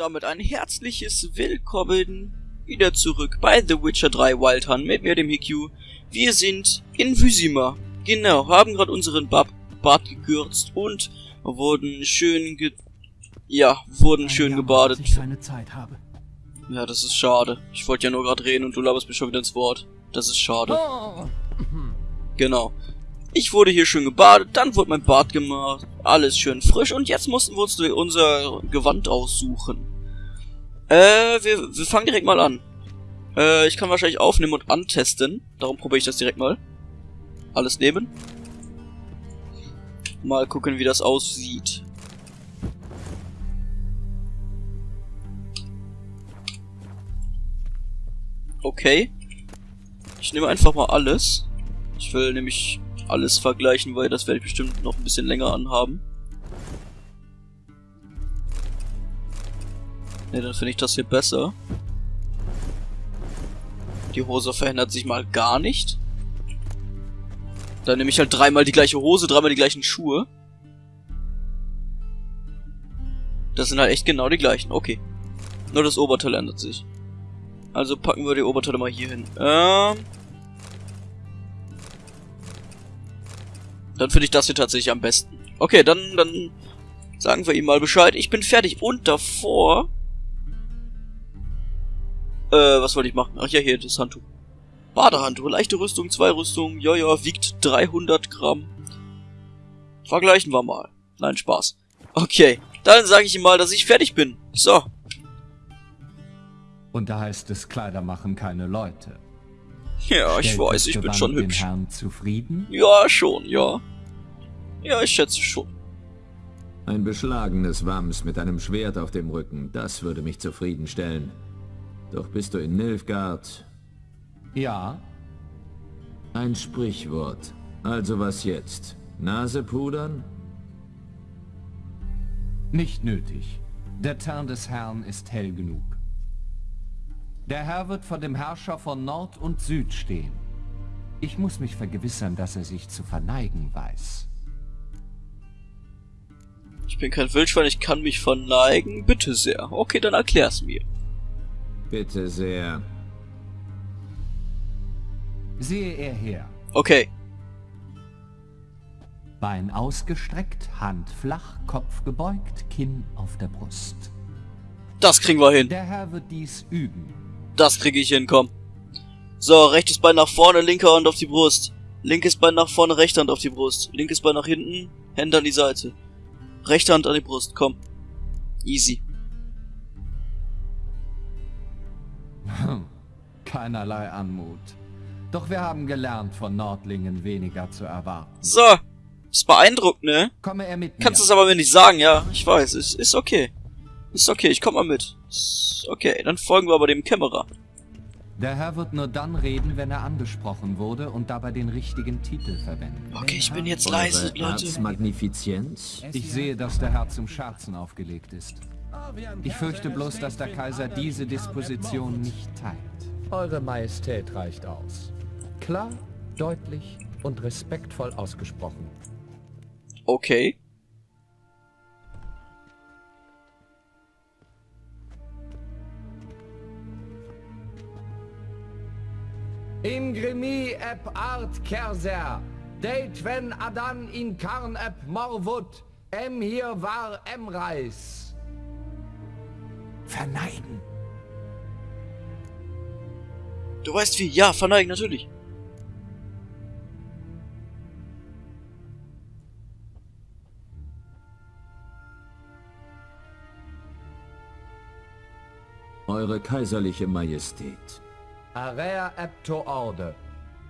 damit ein herzliches Willkommen wieder zurück bei The Witcher 3 Wild Hunt mit mir, dem Hikyu. Wir sind in Vysima. Genau, haben gerade unseren Bab Bart gekürzt und wurden schön ge... Ja, wurden schön Jammer, gebadet. ich keine Zeit habe. Ja, das ist schade. Ich wollte ja nur gerade reden und du laberst mir schon wieder ins Wort. Das ist schade. Oh. Genau. Ich wurde hier schön gebadet, dann wurde mein Bart gemacht, alles schön frisch und jetzt mussten wir uns unser Gewand aussuchen. Äh, wir, wir fangen direkt mal an. Äh, ich kann wahrscheinlich aufnehmen und antesten, darum probiere ich das direkt mal. Alles nehmen. Mal gucken, wie das aussieht. Okay. Ich nehme einfach mal alles. Ich will nämlich alles vergleichen, weil das werde ich bestimmt noch ein bisschen länger anhaben. Ne, dann finde ich das hier besser. Die Hose verändert sich mal gar nicht. Dann nehme ich halt dreimal die gleiche Hose, dreimal die gleichen Schuhe. Das sind halt echt genau die gleichen. Okay. Nur das Oberteil ändert sich. Also packen wir die Oberteile mal hier hin. Ähm... Dann finde ich das hier tatsächlich am besten. Okay, dann, dann sagen wir ihm mal Bescheid. Ich bin fertig. Und davor... Äh, was wollte ich machen? Ach ja, hier, das Handtuch. Badehandtuch, leichte Rüstung, zwei Rüstungen, ja, ja, wiegt 300 Gramm. Vergleichen wir mal. Nein, Spaß. Okay, dann sage ich ihm mal, dass ich fertig bin. So. Und da heißt es, Kleider machen keine Leute. Ja, ich Stellt weiß, das ich bin schon den hübsch. Herrn zufrieden? Ja, schon, ja. Ja, ich schätze schon. Ein beschlagenes Wams mit einem Schwert auf dem Rücken, das würde mich zufriedenstellen. Doch bist du in Nilfgaard? Ja. Ein Sprichwort. Also was jetzt? Nase pudern? Nicht nötig. Der Teint des Herrn ist hell genug. Der Herr wird vor dem Herrscher von Nord und Süd stehen. Ich muss mich vergewissern, dass er sich zu verneigen weiß. Ich bin kein Wildschwein, ich kann mich verneigen. Bitte sehr. Okay, dann erklär's mir. Bitte sehr. Sehe er her. Okay. Bein ausgestreckt, Hand flach, Kopf gebeugt, Kinn auf der Brust. Das kriegen wir hin. Der Herr wird dies üben. Das kriege ich hin, komm. So, rechtes Bein nach vorne, linke Hand auf die Brust. Linkes Bein nach vorne, rechte Hand auf die Brust. Linkes Bein nach hinten, Hände an die Seite. Rechte Hand an die Brust, komm. Easy. Keinerlei Anmut. Doch wir haben gelernt, von Nordlingen weniger zu erwarten. So. Ist beeindruckend, ne? Komme er mit Kannst es aber mir nicht sagen, ja. Ich weiß, ist, ist okay. Ist okay, ich komm mal mit. Ist okay, dann folgen wir aber dem Kämmerer. Der Herr wird nur dann reden, wenn er angesprochen wurde und dabei den richtigen Titel verwenden. Okay, ich bin jetzt leise, Leute. Erzmagnifizienz? Ich sehe, dass der Herr zum Scherzen aufgelegt ist. Ich fürchte bloß, dass der Kaiser diese Disposition nicht teilt. Eure Majestät reicht aus. Klar, deutlich und respektvoll ausgesprochen. Okay. Imgrimi ep art kerser, deit wenn adan in karn ep morvut, em hier war emreis. Verneigen. Du weißt wie? Ja, verneigen, natürlich. Eure kaiserliche Majestät. Area ep to orde.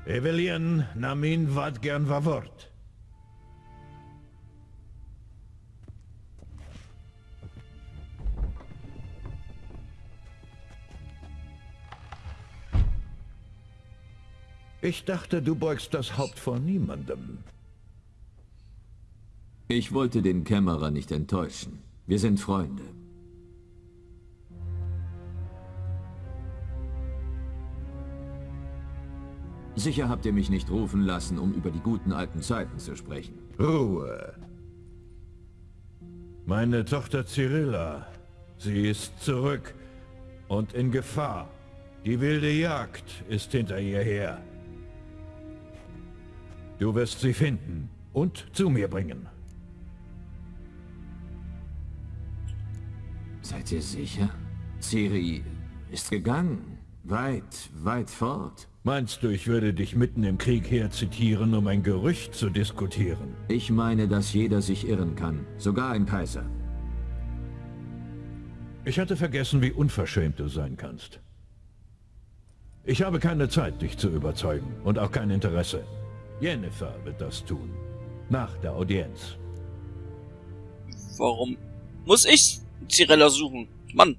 Evelien namin vad gern var Ich dachte, du beugst das Haupt vor niemandem. Ich wollte den Kämmerer nicht enttäuschen. Wir sind Freunde. Sicher habt ihr mich nicht rufen lassen, um über die guten alten Zeiten zu sprechen. Ruhe. Meine Tochter Cyrilla Sie ist zurück und in Gefahr. Die wilde Jagd ist hinter ihr her. Du wirst sie finden und zu mir bringen. Seid ihr sicher? Ciri ist gegangen. Weit, weit fort. Meinst du, ich würde dich mitten im Krieg herzitieren, um ein Gerücht zu diskutieren? Ich meine, dass jeder sich irren kann. Sogar ein Kaiser. Ich hatte vergessen, wie unverschämt du sein kannst. Ich habe keine Zeit, dich zu überzeugen und auch kein Interesse. Jennifer wird das tun. Nach der Audienz. Warum muss ich Cirella suchen? Mann,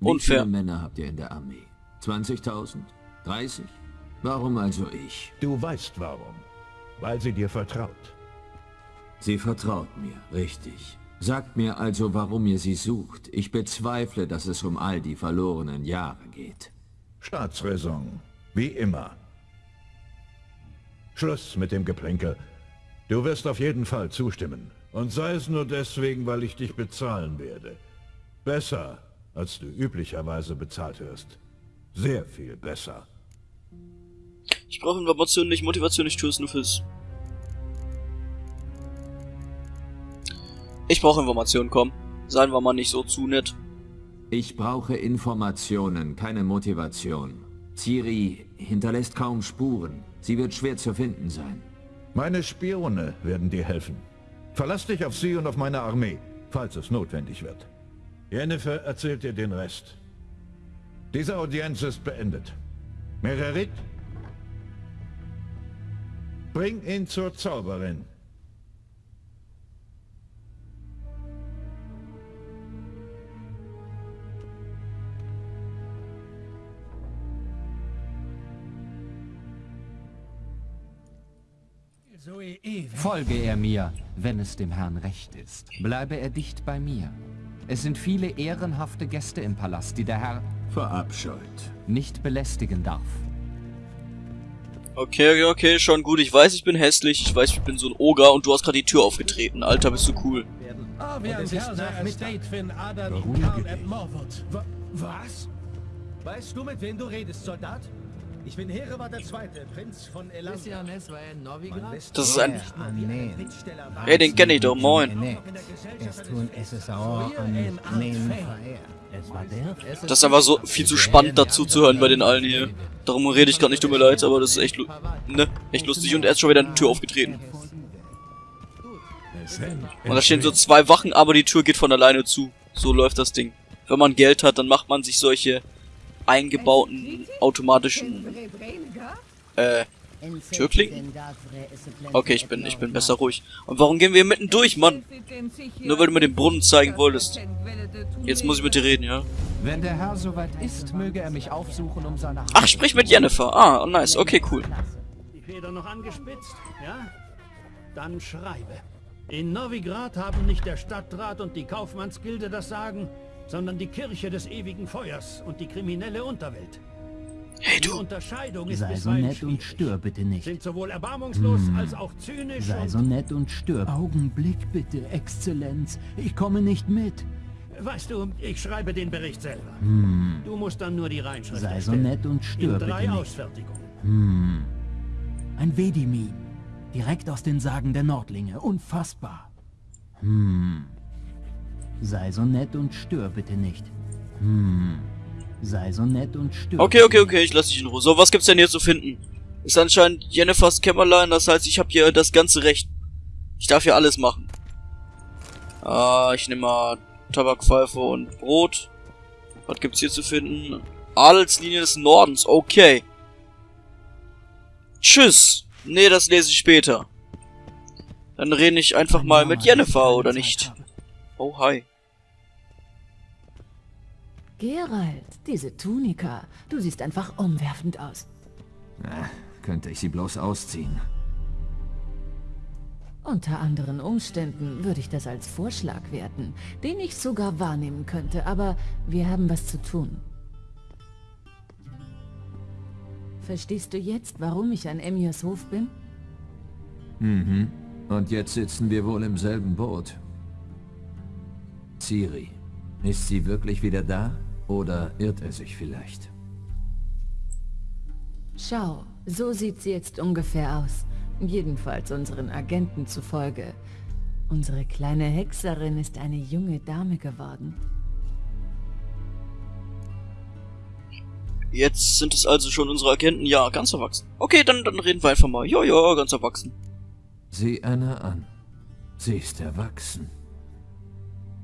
Wie unfair. viele Männer habt ihr in der Armee? 20.000? 30? Warum also ich? Du weißt warum. Weil sie dir vertraut. Sie vertraut mir, richtig. Sagt mir also, warum ihr sie sucht. Ich bezweifle, dass es um all die verlorenen Jahre geht. Staatsräson. Wie immer. Schluss mit dem Geplänkel. Du wirst auf jeden Fall zustimmen. Und sei es nur deswegen, weil ich dich bezahlen werde. Besser, als du üblicherweise bezahlt wirst. Sehr viel besser. Ich brauche Informationen nicht, Motivation, ich tue es nur fürs... Ich brauche Informationen, komm. Seien wir mal nicht so zu nett. Ich brauche Informationen, keine Motivation. Ciri hinterlässt kaum Spuren. Sie wird schwer zu finden sein. Meine Spione werden dir helfen. Verlass dich auf sie und auf meine Armee, falls es notwendig wird. Jennifer erzählt dir den Rest. Diese Audienz ist beendet. Mererit? Bring ihn zur Zauberin. Folge er mir, wenn es dem Herrn recht ist. Bleibe er dicht bei mir. Es sind viele ehrenhafte Gäste im Palast, die der Herr Verabscheut. nicht belästigen darf. Okay, okay, okay, schon gut. Ich weiß, ich bin hässlich. Ich weiß, ich bin so ein Oger und du hast gerade die Tür aufgetreten. Alter, bist du cool. Ah, wir Ebb Morwood. Was? Weißt du, mit wem du redest, Soldat? Ich bin Hereward der Zweite, Prinz von Elan. Das ist ein... Hey, den kenne ich doch, moin. Das ist einfach so viel zu spannend dazu zu hören bei den allen hier. Darum rede ich gerade nicht, tut mir leid, aber das ist echt, ne, echt lustig. Und er ist schon wieder eine Tür aufgetreten. Und da stehen so zwei Wachen, aber die Tür geht von alleine zu. So läuft das Ding. Wenn man Geld hat, dann macht man sich solche eingebauten automatischen äh Türklinken? Okay, ich bin ich bin besser ruhig. Und warum gehen wir hier mitten durch, Mann? Nur weil du mir den Brunnen zeigen wolltest. Jetzt muss ich mit dir reden, ja? Wenn der Herr soweit ist, möge er mich aufsuchen, um seine Hand Ach, sprich mit Jennifer. Ah, oh, nice. Okay, cool. Die Feder noch angespitzt, ja? Dann schreibe. In Novigrad haben nicht der Stadtrat und die Kaufmannsgilde das Sagen, sondern die Kirche des ewigen Feuers und die kriminelle Unterwelt. Hey, Die du. Unterscheidung ist Sei so nett und stör bitte nicht. Sind sowohl erbarmungslos als auch zynisch Sei und... so nett und stör. Augenblick bitte, Exzellenz. Ich komme nicht mit. Weißt du, ich schreibe den Bericht selber. Du musst dann nur die Reinschrift Sei so nett und stör bitte drei nicht. Ausfertigungen. Ein Vedimin. Direkt aus den Sagen der Nordlinge. Unfassbar. Hm. Sei so nett und stör bitte nicht. Hm. Sei so nett und stör. Okay, okay, okay, ich lass dich in Ruhe. So, was gibt's denn hier zu finden? Ist anscheinend Jennifers Kämmerlein, das heißt, ich habe hier das ganze Recht. Ich darf hier alles machen. Ah, ich nehme mal Tabakpfeife und Brot. Was gibt's hier zu finden? Adelslinie des Nordens, okay. Tschüss. Nee, das lese ich später. Dann rede ich einfach mal mit Jennifer, oder nicht? Oh, hi. Gerald, diese Tunika. Du siehst einfach umwerfend aus. Na, könnte ich sie bloß ausziehen. Unter anderen Umständen würde ich das als Vorschlag werten, den ich sogar wahrnehmen könnte, aber wir haben was zu tun. Verstehst du jetzt, warum ich an Emirs Hof bin? Mhm. Und jetzt sitzen wir wohl im selben Boot. Ciri, Ist sie wirklich wieder da? Oder irrt er sich vielleicht? Schau, so sieht sie jetzt ungefähr aus. Jedenfalls unseren Agenten zufolge. Unsere kleine Hexerin ist eine junge Dame geworden. Jetzt sind es also schon unsere Agenten, ja, ganz erwachsen. Okay, dann, dann reden wir einfach mal. Ja, ja, ganz erwachsen. Sieh Anna an. Sie ist erwachsen.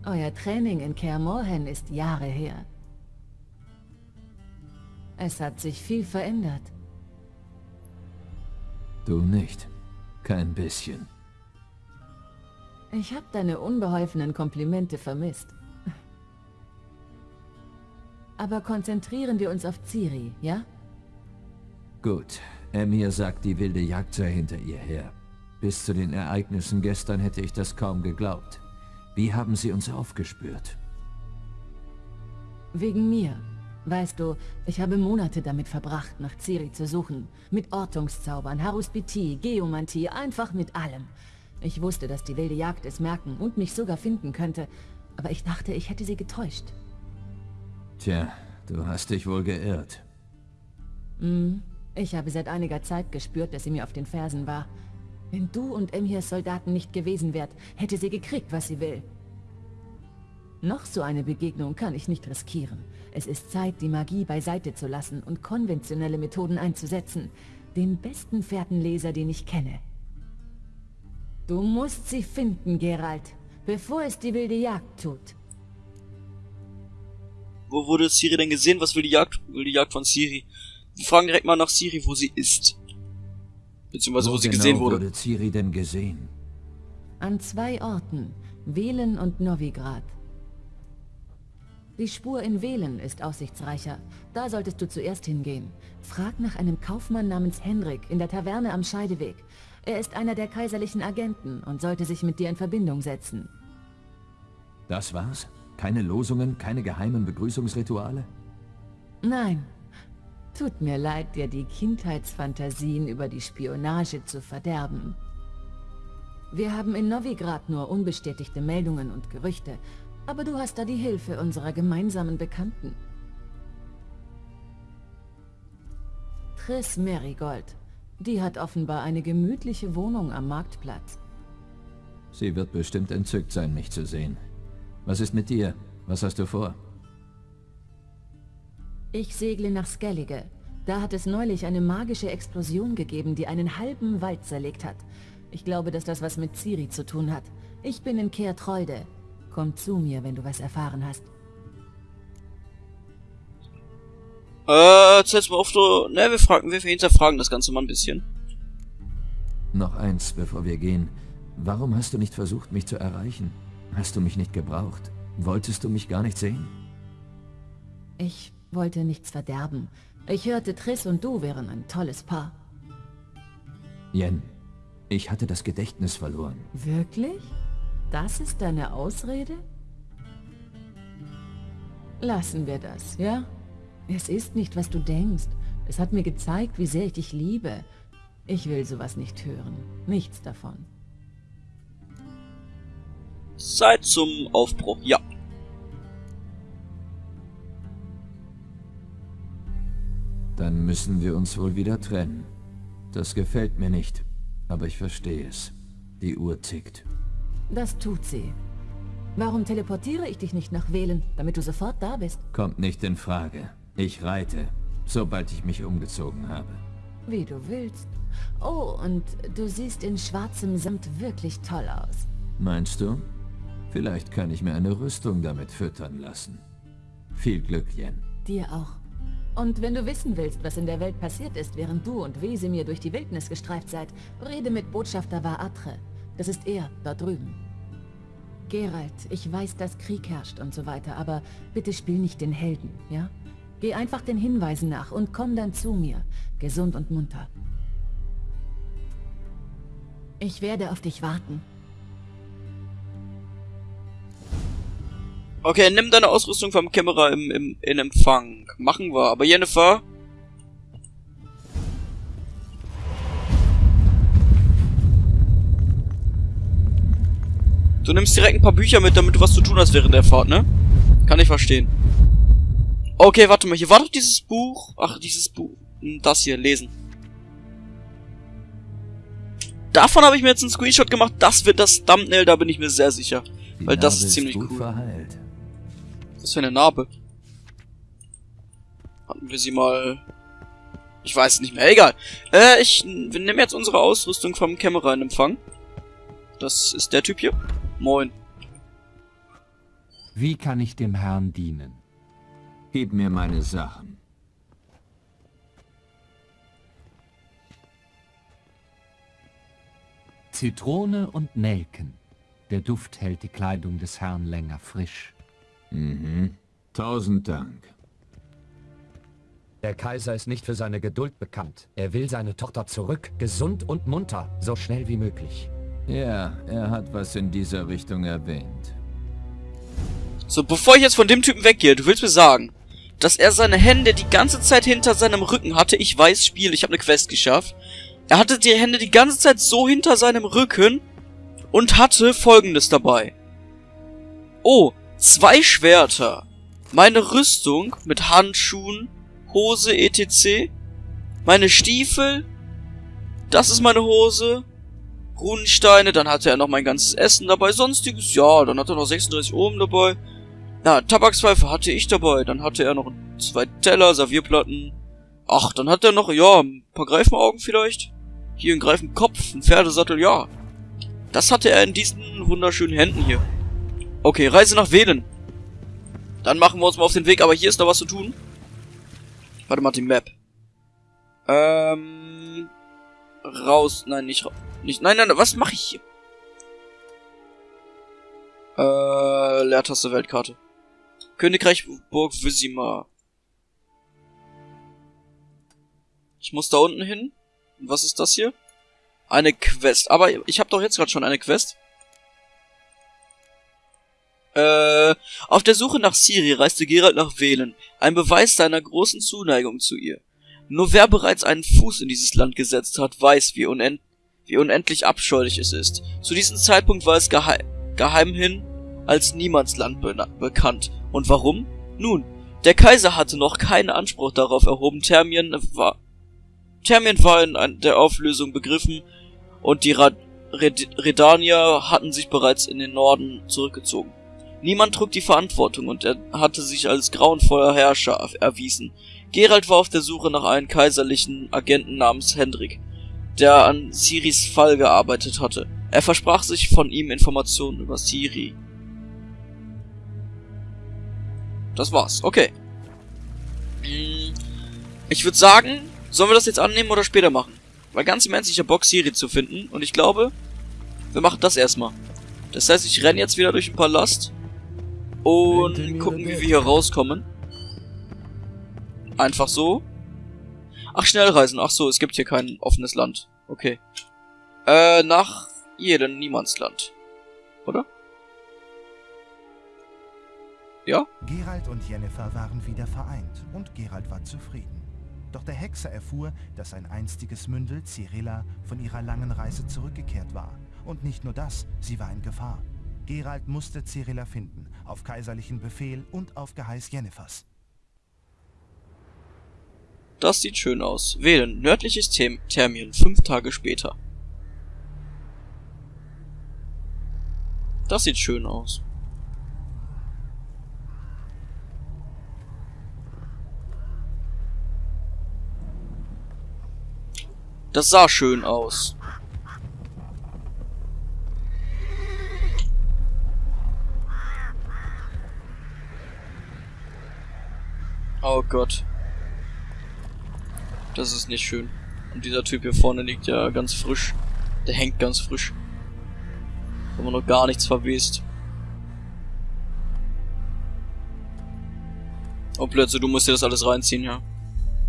Euer Training in Kaer Morhen ist Jahre her. Es hat sich viel verändert. Du nicht. Kein bisschen. Ich habe deine unbeholfenen Komplimente vermisst. Aber konzentrieren wir uns auf Ciri, ja? Gut. Emir sagt, die wilde Jagd sei hinter ihr her. Bis zu den Ereignissen gestern hätte ich das kaum geglaubt. Wie haben sie uns aufgespürt? Wegen mir. Weißt du, ich habe Monate damit verbracht, nach Ciri zu suchen. Mit Ortungszaubern, Haruspitie, Geomantie, einfach mit allem. Ich wusste, dass die wilde Jagd es merken und mich sogar finden könnte. Aber ich dachte, ich hätte sie getäuscht. Tja, du hast dich wohl geirrt. Hm, ich habe seit einiger Zeit gespürt, dass sie mir auf den Fersen war. Wenn du und Emhirs Soldaten nicht gewesen wärt, hätte sie gekriegt, was sie will. Noch so eine Begegnung kann ich nicht riskieren. Es ist Zeit, die Magie beiseite zu lassen und konventionelle Methoden einzusetzen. Den besten Fährtenleser, den ich kenne. Du musst sie finden, Geralt, bevor es die wilde Jagd tut. Wo wurde Siri denn gesehen? Was will die Jagd, will die Jagd von Siri? Wir fragen direkt mal nach Siri, wo sie ist. Beziehungsweise wo, wo sie genau gesehen wurde. wurde Ciri denn gesehen? An zwei Orten, Velen und Novigrad. Die Spur in Velen ist aussichtsreicher. Da solltest du zuerst hingehen. Frag nach einem Kaufmann namens Henrik in der Taverne am Scheideweg. Er ist einer der kaiserlichen Agenten und sollte sich mit dir in Verbindung setzen. Das war's? Keine Losungen, keine geheimen Begrüßungsrituale? Nein. Tut mir leid, dir die Kindheitsfantasien über die Spionage zu verderben. Wir haben in Novigrad nur unbestätigte Meldungen und Gerüchte, aber du hast da die Hilfe unserer gemeinsamen Bekannten. Triss Marigold. Die hat offenbar eine gemütliche Wohnung am Marktplatz. Sie wird bestimmt entzückt sein, mich zu sehen. Was ist mit dir? Was hast du vor? Ich segle nach Skellige. Da hat es neulich eine magische Explosion gegeben, die einen halben Wald zerlegt hat. Ich glaube, dass das was mit Ciri zu tun hat. Ich bin in Kehrtreude. Komm zu mir, wenn du was erfahren hast. Äh, erzähl's mal auf, du... Ne, wir fragen, wir hinterfragen das Ganze mal ein bisschen. Noch eins, bevor wir gehen. Warum hast du nicht versucht, mich zu erreichen? Hast du mich nicht gebraucht? Wolltest du mich gar nicht sehen? Ich wollte nichts verderben. Ich hörte, Triss und du wären ein tolles Paar. Jen, ich hatte das Gedächtnis verloren. Wirklich? Das ist deine Ausrede? Lassen wir das, ja? Es ist nicht, was du denkst. Es hat mir gezeigt, wie sehr ich dich liebe. Ich will sowas nicht hören. Nichts davon. Zeit zum Aufbruch, ja. Müssen wir uns wohl wieder trennen. Das gefällt mir nicht, aber ich verstehe es. Die Uhr tickt. Das tut sie. Warum teleportiere ich dich nicht nach Wählen, damit du sofort da bist? Kommt nicht in Frage. Ich reite, sobald ich mich umgezogen habe. Wie du willst. Oh, und du siehst in schwarzem Samt wirklich toll aus. Meinst du? Vielleicht kann ich mir eine Rüstung damit füttern lassen. Viel Glück, Jen. Dir auch. Und wenn du wissen willst, was in der Welt passiert ist, während du und Wesemir durch die Wildnis gestreift seid, rede mit Botschafter Vaatre. Das ist er, da drüben. Geralt, ich weiß, dass Krieg herrscht und so weiter, aber bitte spiel nicht den Helden, ja? Geh einfach den Hinweisen nach und komm dann zu mir, gesund und munter. Ich werde auf dich warten. Okay, nimm deine Ausrüstung vom Kämmerer im, im, in Empfang. Machen wir. Aber Jennifer, Du nimmst direkt ein paar Bücher mit, damit du was zu tun hast während der Fahrt, ne? Kann ich verstehen. Okay, warte mal. Hier war doch dieses Buch. Ach, dieses Buch. Hm, Das hier, lesen. Davon habe ich mir jetzt einen Screenshot gemacht. Das wird das Thumbnail, da bin ich mir sehr sicher. Weil das ist ziemlich cool. verheilt. Was für eine Narbe? Hatten wir sie mal... Ich weiß nicht mehr. Egal. Äh, ich... Wir nehmen jetzt unsere Ausrüstung vom Kämmerer in Empfang. Das ist der Typ hier. Moin. Wie kann ich dem Herrn dienen? Gib mir meine Sachen. Zitrone und Nelken. Der Duft hält die Kleidung des Herrn länger frisch. Mhm. Tausend Dank. Der Kaiser ist nicht für seine Geduld bekannt. Er will seine Tochter zurück, gesund und munter, so schnell wie möglich. Ja, er hat was in dieser Richtung erwähnt. So, bevor ich jetzt von dem Typen weggehe, du willst mir sagen, dass er seine Hände die ganze Zeit hinter seinem Rücken hatte. Ich weiß, Spiel, ich habe eine Quest geschafft. Er hatte die Hände die ganze Zeit so hinter seinem Rücken und hatte folgendes dabei. Oh, zwei Schwerter. Meine Rüstung mit Handschuhen, Hose etc. Meine Stiefel. Das ist meine Hose. Runensteine, dann hatte er noch mein ganzes Essen dabei, sonstiges, ja, dann hat er noch 36 Ohm dabei. Ja, Tabakspfeife hatte ich dabei, dann hatte er noch zwei Teller, Servierplatten. Ach, dann hat er noch, ja, ein paar Greifenaugen vielleicht. Hier ein Greifenkopf, ein Pferdesattel, ja. Das hatte er in diesen wunderschönen Händen hier. Okay, Reise nach Wählen. Dann machen wir uns mal auf den Weg, aber hier ist noch was zu tun. Warte mal, die Map. Ähm... Raus, nein, nicht raus. Nicht, nein, nein, was mache ich hier? Äh, Leertaste Weltkarte. Königreich Burg Visima. Ich muss da unten hin. Was ist das hier? Eine Quest. Aber ich habe doch jetzt gerade schon eine Quest. Äh, auf der Suche nach Siri reiste Geralt nach Wählen. Ein Beweis seiner großen Zuneigung zu ihr. Nur wer bereits einen Fuß in dieses Land gesetzt hat, weiß, wie, unend wie unendlich abscheulich es ist. Zu diesem Zeitpunkt war es geheim, geheimhin als Niemandsland be bekannt. Und warum? Nun, der Kaiser hatte noch keinen Anspruch darauf erhoben, Thermien war, Thermien war in der Auflösung begriffen und die Rad Red Redanier hatten sich bereits in den Norden zurückgezogen. Niemand trug die Verantwortung und er hatte sich als grauenvoller Herrscher erwiesen. Geralt war auf der Suche nach einem kaiserlichen Agenten namens Hendrik, der an Siris Fall gearbeitet hatte. Er versprach sich von ihm Informationen über Siri. Das war's, okay. Ich würde sagen, sollen wir das jetzt annehmen oder später machen? Weil ganz im Ernst, ich hab Bock, Siri zu finden und ich glaube, wir machen das erstmal. Das heißt, ich renne jetzt wieder durch den Palast und gucken, wie wir hier rauskommen. Einfach so. Ach, Schnellreisen. Ach so, es gibt hier kein offenes Land. Okay. Äh, nach jedem Niemandsland. Oder? Ja? Geralt und Jennifer waren wieder vereint und Geralt war zufrieden. Doch der Hexer erfuhr, dass sein einstiges Mündel, Cyrilla, von ihrer langen Reise zurückgekehrt war. Und nicht nur das, sie war in Gefahr. Geralt musste Cyrilla finden, auf kaiserlichen Befehl und auf Geheiß Jennifers. Das sieht schön aus. Wählen. Nördliches Them Thermien. Fünf Tage später. Das sieht schön aus. Das sah schön aus. Oh Gott. Das ist nicht schön. Und dieser Typ hier vorne liegt ja ganz frisch. Der hängt ganz frisch. Haben wir noch gar nichts verwest. Oh Plötze, du musst dir das alles reinziehen, ja.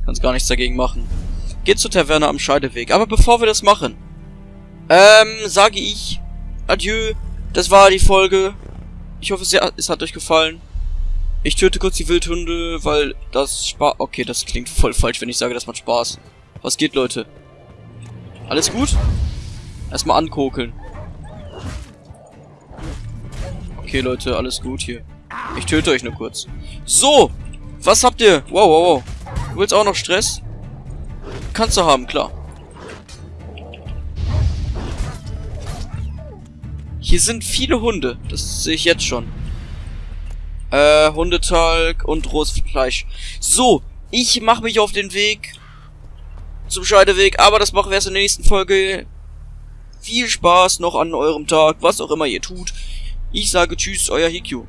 Kannst gar nichts dagegen machen. Geht zur Taverne am Scheideweg. Aber bevor wir das machen, ähm, sage ich Adieu. Das war die Folge. Ich hoffe, es hat euch gefallen. Ich töte kurz die Wildhunde, weil das Spaß... Okay, das klingt voll falsch, wenn ich sage, das macht Spaß. Was geht, Leute? Alles gut? Erstmal ankokeln. Okay, Leute, alles gut hier. Ich töte euch nur kurz. So, was habt ihr? Wow, wow, wow. Du willst auch noch Stress? Kannst du haben, klar. Hier sind viele Hunde. Das sehe ich jetzt schon. Äh, Hundetalg und rohes Fleisch. So, ich mache mich auf den Weg zum Scheideweg, aber das machen wir erst in der nächsten Folge. Viel Spaß noch an eurem Tag, was auch immer ihr tut. Ich sage Tschüss, euer Hikyu.